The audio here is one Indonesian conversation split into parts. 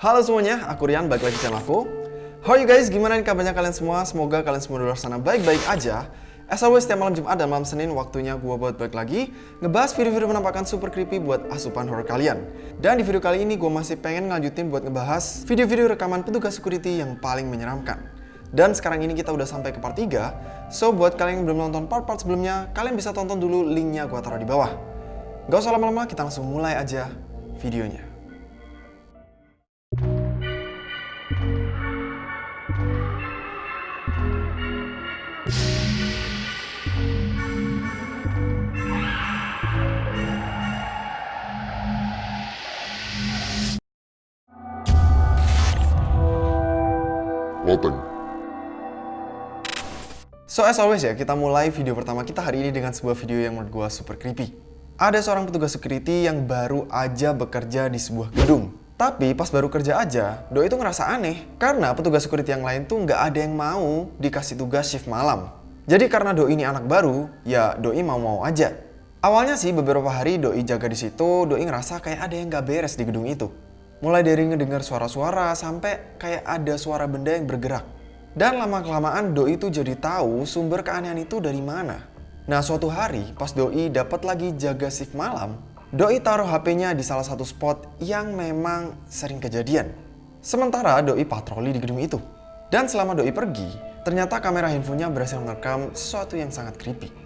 Halo semuanya, aku Rian, balik lagi channel aku. How are you guys? Gimana kabarnya kalian semua? Semoga kalian semua di luar sana baik-baik aja. As always, setiap malam Jumat dan malam Senin waktunya gue buat balik lagi ngebahas video-video penampakan super creepy buat asupan horror kalian. Dan di video kali ini gue masih pengen ngelanjutin buat ngebahas video-video rekaman petugas security yang paling menyeramkan. Dan sekarang ini kita udah sampai ke part 3, so buat kalian yang belum nonton part-part sebelumnya, kalian bisa tonton dulu linknya gue taruh di bawah. Gak usah lama-lama, kita langsung mulai aja videonya. Loteng. So as always ya, kita mulai video pertama kita hari ini dengan sebuah video yang menurut gue super creepy. Ada seorang petugas security yang baru aja bekerja di sebuah gedung. Tapi pas baru kerja aja, Doi itu ngerasa aneh. Karena petugas security yang lain tuh nggak ada yang mau dikasih tugas shift malam. Jadi karena Doi ini anak baru, ya Doi mau-mau aja. Awalnya sih beberapa hari Doi jaga di situ, Doi ngerasa kayak ada yang nggak beres di gedung itu. Mulai dari ngedengar suara-suara sampai kayak ada suara benda yang bergerak. Dan lama-kelamaan Doi itu jadi tahu sumber keanehan itu dari mana. Nah suatu hari pas Doi dapat lagi jaga shift malam, Doi taruh HP-nya di salah satu spot yang memang sering kejadian. Sementara Doi patroli di gedung itu. Dan selama Doi pergi, ternyata kamera handphonenya berhasil merekam sesuatu yang sangat creepy.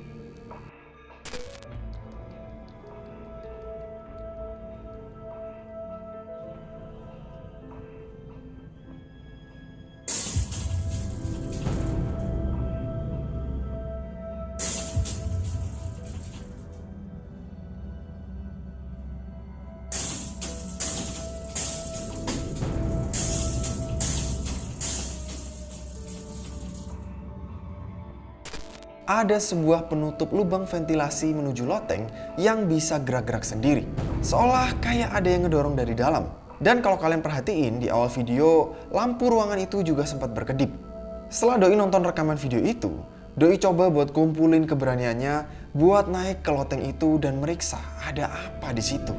Ada sebuah penutup lubang ventilasi menuju loteng yang bisa gerak-gerak sendiri. Seolah kayak ada yang ngedorong dari dalam. Dan kalau kalian perhatiin di awal video, lampu ruangan itu juga sempat berkedip. Setelah Doi nonton rekaman video itu, Doi coba buat kumpulin keberaniannya buat naik ke loteng itu dan meriksa ada apa di situ.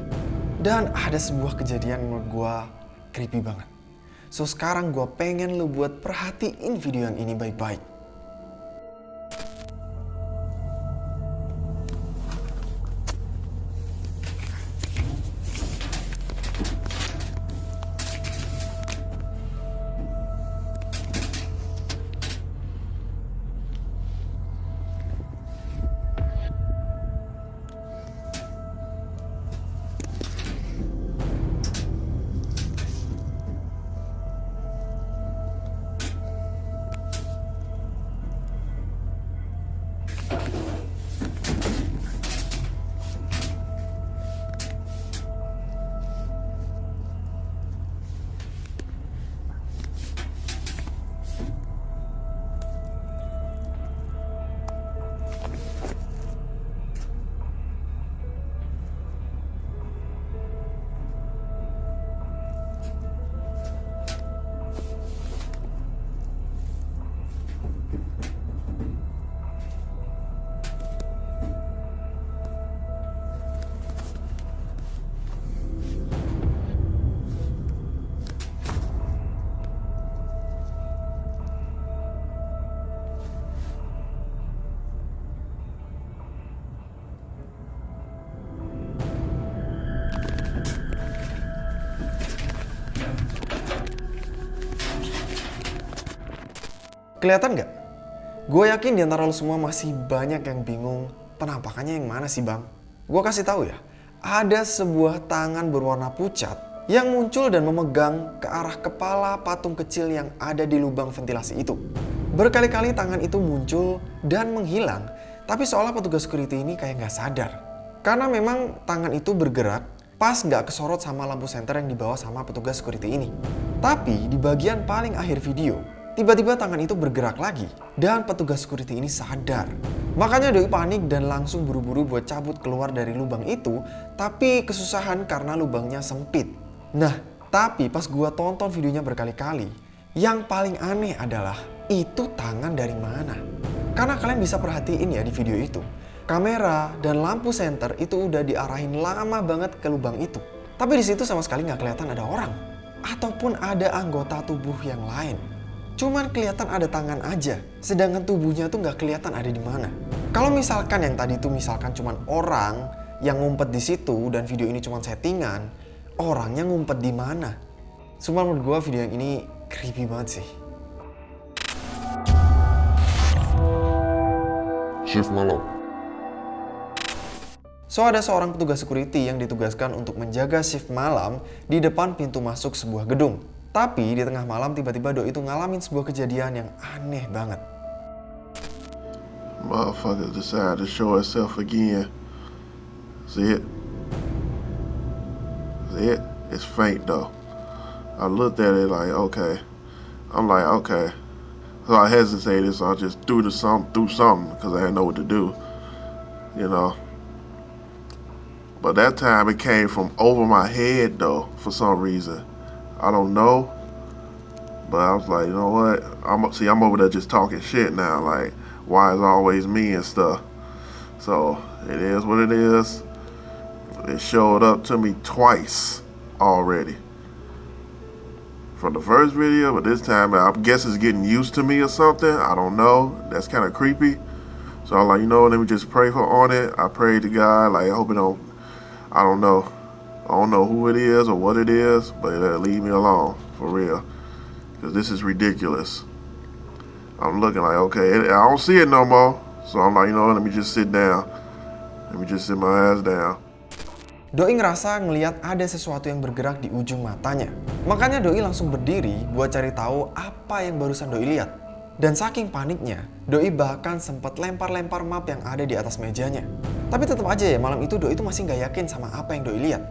Dan ada sebuah kejadian menurut gua creepy banget. So sekarang gua pengen lu buat perhatiin video yang ini baik-baik. Kelihatan nggak? Gue yakin di antara lo semua masih banyak yang bingung penampakannya yang mana sih bang? Gue kasih tahu ya, ada sebuah tangan berwarna pucat yang muncul dan memegang ke arah kepala patung kecil yang ada di lubang ventilasi itu. Berkali-kali tangan itu muncul dan menghilang, tapi seolah petugas security ini kayak nggak sadar. Karena memang tangan itu bergerak pas nggak kesorot sama lampu senter yang dibawa sama petugas security ini. Tapi di bagian paling akhir video, Tiba-tiba tangan itu bergerak lagi dan petugas security ini sadar. Makanya Doi panik dan langsung buru-buru buat cabut keluar dari lubang itu tapi kesusahan karena lubangnya sempit. Nah, tapi pas gua tonton videonya berkali-kali, yang paling aneh adalah itu tangan dari mana? Karena kalian bisa perhatiin ya di video itu, kamera dan lampu senter itu udah diarahin lama banget ke lubang itu. Tapi di situ sama sekali nggak kelihatan ada orang. ataupun ada anggota tubuh yang lain. Cuman kelihatan ada tangan aja, sedangkan tubuhnya tuh nggak kelihatan ada di mana. Kalau misalkan yang tadi itu misalkan cuman orang yang ngumpet di situ dan video ini cuma settingan, orangnya ngumpet di mana? Cuma menurut gue video yang ini creepy banget sih. Shift malam. So ada seorang petugas security yang ditugaskan untuk menjaga shift malam di depan pintu masuk sebuah gedung. Tapi di tengah malam tiba-tiba itu ngalamin sebuah kejadian yang aneh banget. Motherfucker decided to show itself again. See it? See it? It's faint though. I looked at it like, okay. I'm like, okay. So I hesitated, so I just threw the some threw something because I didn't know what to do. You know. But that time it came from over my head though, for some reason. I don't know. But I was like, you know what? I'm see I'm over there just talking shit now, like why is always me and stuff. So it is what it is. It showed up to me twice already. From the first video, but this time I guess it's getting used to me or something. I don't know. That's kind of creepy. So I'm like, you know, let me just pray for on it. I prayed to God, like I hope it don't. I don't know. I don't know who it is or what it is, but uh, leave me alone for real, because this is ridiculous. I'm looking like, okay, I don't see it no more. So I'm like, you know, let me just sit down. Let me just sit my ass down. Doi ngerasa ngeliat ada sesuatu yang bergerak di ujung matanya. Makanya Doi langsung berdiri buat cari tahu apa yang barusan Doi lihat. Dan saking paniknya, Doi bahkan sempat lempar-lempar map yang ada di atas mejanya. Tapi tetap aja ya, malam itu Doi itu masih nggak yakin sama apa yang Doi lihat.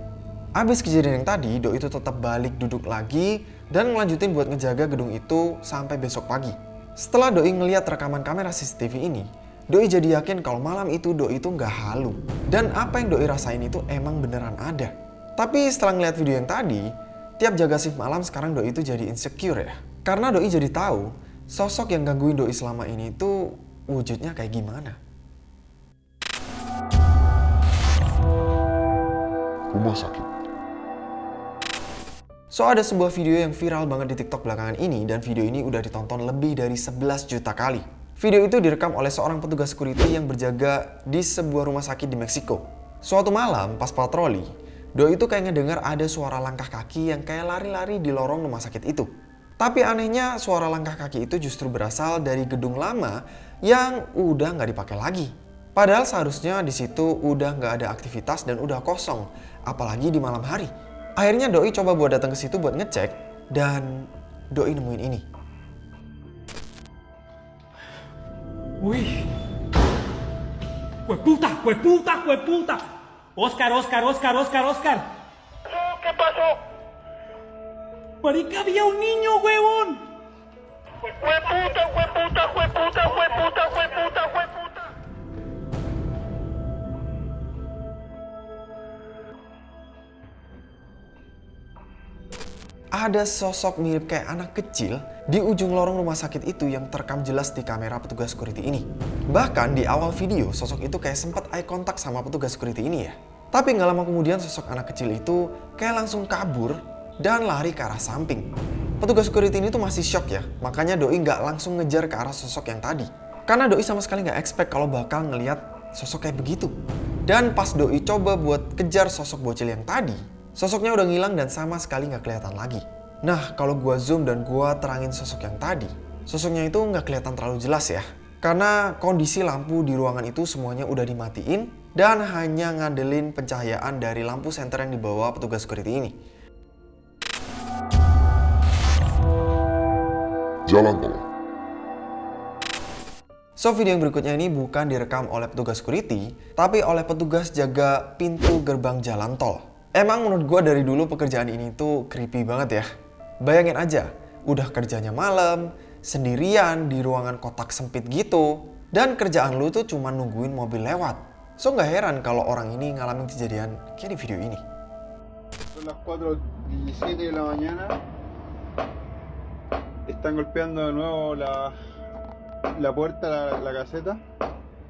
Abis kejadian yang tadi, Doi itu tetap balik duduk lagi dan ngelanjutin buat ngejaga gedung itu sampai besok pagi. Setelah Doi ngeliat rekaman kamera CCTV ini, Doi jadi yakin kalau malam itu Doi itu nggak halu. Dan apa yang Doi rasain itu emang beneran ada. Tapi setelah ngeliat video yang tadi, tiap jaga shift malam sekarang Doi itu jadi insecure ya. Karena Doi jadi tahu sosok yang gangguin Doi selama ini itu wujudnya kayak gimana. Rumah sakit. So ada sebuah video yang viral banget di TikTok belakangan ini dan video ini udah ditonton lebih dari 11 juta kali. Video itu direkam oleh seorang petugas security yang berjaga di sebuah rumah sakit di Meksiko. Suatu malam, pas patroli, Doi itu kayak ngedengar ada suara langkah kaki yang kayak lari-lari di lorong rumah sakit itu. Tapi anehnya suara langkah kaki itu justru berasal dari gedung lama yang udah nggak dipakai lagi. Padahal seharusnya di situ udah nggak ada aktivitas dan udah kosong, apalagi di malam hari. Akhirnya Doi coba buat datang ke situ buat ngecek dan Doi nemuin ini. Uy. ¡Hueputa! ¡Hueputa! ¡Hueputa! Oscar, Oscar, Oscar, Oscar, Oscar. ¿Qué pasó? Marica, había un niño, huevón. ¡Hueputa, hueputa, hueputa, hueputa, hueputa, hueputa! Ada sosok mirip kayak anak kecil di ujung lorong rumah sakit itu yang terekam jelas di kamera petugas security ini. Bahkan di awal video, sosok itu kayak sempat eye contact sama petugas security ini ya. Tapi nggak lama kemudian sosok anak kecil itu kayak langsung kabur dan lari ke arah samping. Petugas security ini tuh masih shock ya, makanya Doi nggak langsung ngejar ke arah sosok yang tadi. Karena Doi sama sekali nggak expect kalau bakal ngeliat sosok kayak begitu. Dan pas Doi coba buat kejar sosok bocil yang tadi, Sosoknya udah ngilang dan sama sekali nggak kelihatan lagi. Nah, kalau gua zoom dan gua terangin sosok yang tadi, sosoknya itu nggak kelihatan terlalu jelas ya. Karena kondisi lampu di ruangan itu semuanya udah dimatiin dan hanya ngandelin pencahayaan dari lampu senter yang dibawa petugas security ini. Jalan tol. So video yang berikutnya ini bukan direkam oleh petugas security, tapi oleh petugas jaga pintu gerbang jalan tol. Emang menurut gue dari dulu pekerjaan ini tuh creepy banget ya. Bayangin aja, udah kerjanya malam, sendirian di ruangan kotak sempit gitu, dan kerjaan lu tuh cuma nungguin mobil lewat. So nggak heran kalau orang ini ngalamin kejadian kayak di video ini. Las 4.17 de la mañana. Están golpeando de nuevo la, la puerta, la, la caseta.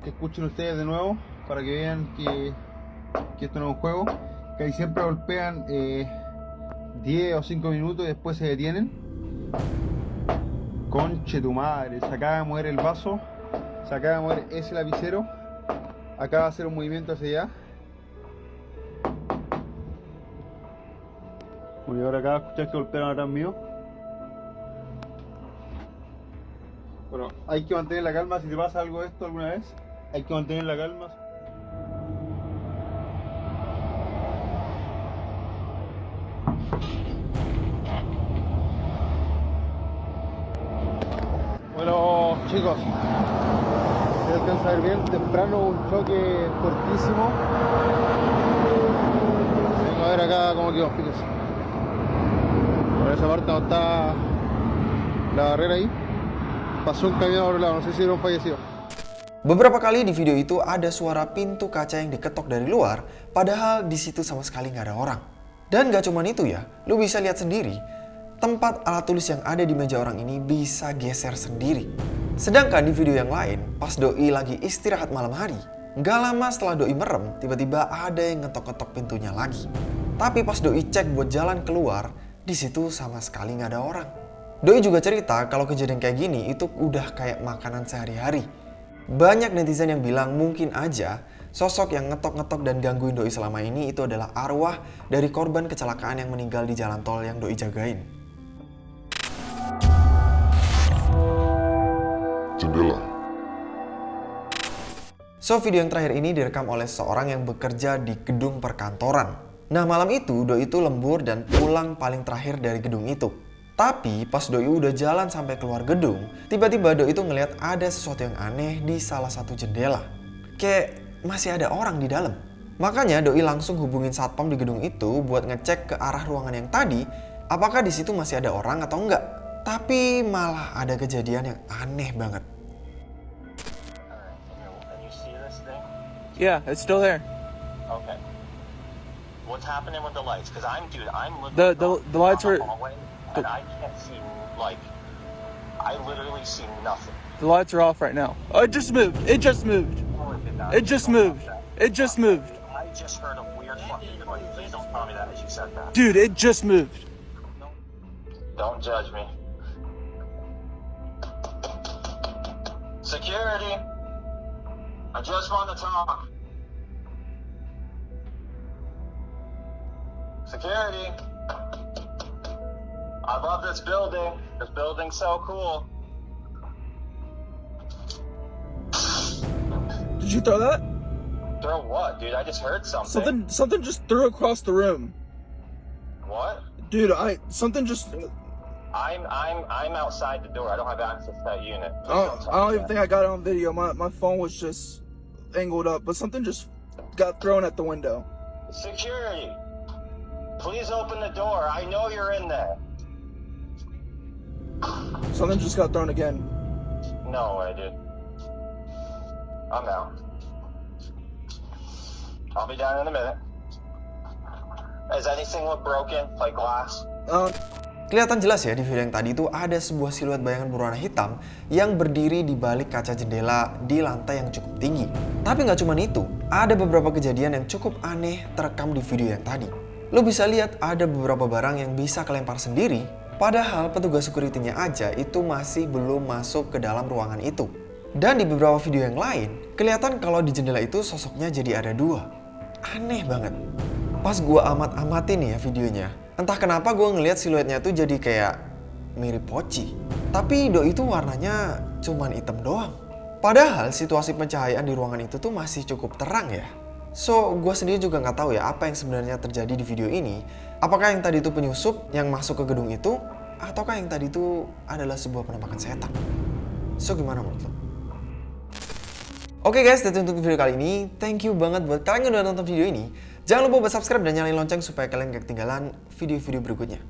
Que escuchen ustedes de nuevo para que vean que, que esto no es un juego. Que ahí siempre golpean eh, 10 o 5 minutos y después se detienen. Conche tu madre, se acaba de mover el vaso, se acaba de mover ese lapicero, acaba de hacer un movimiento hacia allá. Voy ahora acá, escuchar que golpearon atrás mío. Bueno, hay que mantener la calma si te pasa algo de esto alguna vez. Hay que mantener la calma. Chicos, si alcanza a ver bien, temprano un choque fortísimo. Vengo a ver acá cómo quedó, fíjense. Por esa parte donde está la barrera ahí, pasó un camión otro lado, no sé si era un fallecido. Beberapa kali di video itu ada suara pintu kaca yang diketok dari luar, padahal di situ sama sekali nggak ada orang. Dan gak cuman itu ya, lu bisa lihat sendiri, tempat alat tulis yang ada di meja orang ini bisa geser sendiri. Sedangkan di video yang lain, pas Doi lagi istirahat malam hari, gak lama setelah Doi merem, tiba-tiba ada yang ngetok-ngetok pintunya lagi. Tapi pas Doi cek buat jalan keluar, di situ sama sekali nggak ada orang. Doi juga cerita kalau kejadian kayak gini itu udah kayak makanan sehari-hari. Banyak netizen yang bilang mungkin aja sosok yang ngetok-ngetok dan gangguin Doi selama ini itu adalah arwah dari korban kecelakaan yang meninggal di jalan tol yang Doi jagain. Jendela. So, video yang terakhir ini direkam oleh seorang yang bekerja di gedung perkantoran. Nah, malam itu Doi itu lembur dan pulang paling terakhir dari gedung itu. Tapi pas Doi udah jalan sampai keluar gedung, tiba-tiba Doi itu ngelihat ada sesuatu yang aneh di salah satu jendela. Kayak masih ada orang di dalam. Makanya Doi langsung hubungin satpam di gedung itu buat ngecek ke arah ruangan yang tadi, apakah di situ masih ada orang atau enggak. Tapi malah ada kejadian yang aneh banget. Can you see this thing? Yeah, it's still there. Okay. What's happening with the lights? Because I'm, dude, I'm looking. The- the- the lights the are- hallway, and I can't see like. I literally see nothing. The lights are off right now. Oh, it just moved. It just moved. It did not. It just moved. It just moved. I just heard a weird fucking noise. Please don't tell me that as you said that. Dude, it just moved. Don't judge me. Security. I just want to talk. Security. I love this building. This building's so cool. Did you throw that? Throw what, dude? I just heard something. Something something just threw across the room. What? Dude, I something just I'm I'm I'm outside the door. I don't have access to that unit. Please I don't, I even think I got it on video. My my phone was just angled up, but something just got thrown at the window. Security. Please open the door. I know you're in there. Something just got thrown again. No way, dude. I'm out. I'll be down in a minute. Does anything look broken? Like glass? Uh, Kelihatan jelas ya di video yang tadi itu ada sebuah siluet bayangan berwarna hitam yang berdiri di balik kaca jendela di lantai yang cukup tinggi. Tapi nggak cuma itu, ada beberapa kejadian yang cukup aneh terekam di video yang tadi. Lo bisa lihat ada beberapa barang yang bisa kelempar sendiri, padahal petugas security-nya aja itu masih belum masuk ke dalam ruangan itu. Dan di beberapa video yang lain, kelihatan kalau di jendela itu sosoknya jadi ada dua. Aneh banget. Pas gua amat-amatin ya videonya, entah kenapa gua ngelihat siluetnya tuh jadi kayak mirip poci. Tapi do itu warnanya cuman hitam doang. Padahal situasi pencahayaan di ruangan itu tuh masih cukup terang ya. So, gua sendiri juga nggak tahu ya apa yang sebenarnya terjadi di video ini. Apakah yang tadi itu penyusup yang masuk ke gedung itu, ataukah yang tadi itu adalah sebuah penampakan setan? So, gimana menurut lo? Oke guys, that's it untuk video kali ini. Thank you banget buat kalian yang udah nonton video ini. Jangan lupa buat subscribe dan nyalain lonceng supaya kalian gak ketinggalan video-video berikutnya.